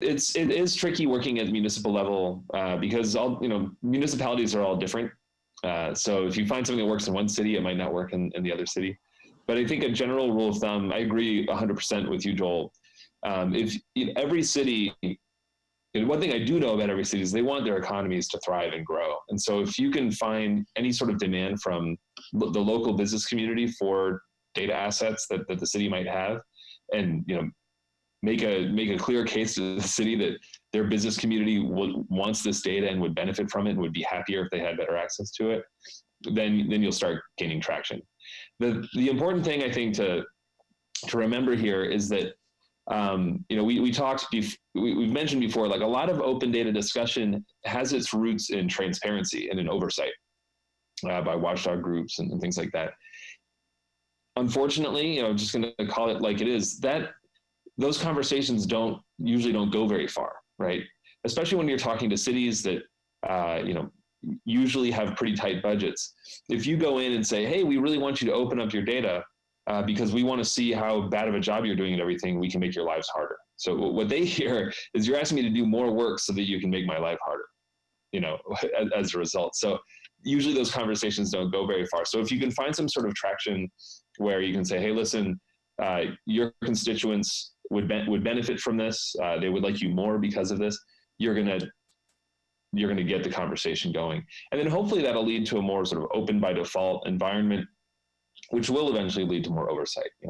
it's it is tricky working at municipal level uh, because all you know municipalities are all different. Uh, so if you find something that works in one city, it might not work in, in the other city. But I think a general rule of thumb, I agree 100% with you, Joel. Um, if in every city, one thing I do know about every city is they want their economies to thrive and grow. And so if you can find any sort of demand from the local business community for data assets that, that the city might have, and you know make a make a clear case to the city that their business community wants this data and would benefit from it and would be happier if they had better access to it, then then you'll start gaining traction. The the important thing I think to to remember here is that um, you know we we talked we, we've mentioned before like a lot of open data discussion has its roots in transparency and in oversight uh, by watchdog groups and, and things like that unfortunately, you know, just going to call it like it is, that those conversations don't usually don't go very far, right? Especially when you're talking to cities that, uh, you know, usually have pretty tight budgets. If you go in and say, hey, we really want you to open up your data uh, because we want to see how bad of a job you're doing at everything, we can make your lives harder. So what they hear is you're asking me to do more work so that you can make my life harder, you know, as, as a result. So usually those conversations don't go very far. So if you can find some sort of traction where you can say, hey, listen, uh, your constituents would be- would benefit from this. Uh, they would like you more because of this. You're gonna you're gonna get the conversation going, and then hopefully that'll lead to a more sort of open by default environment, which will eventually lead to more oversight. You know?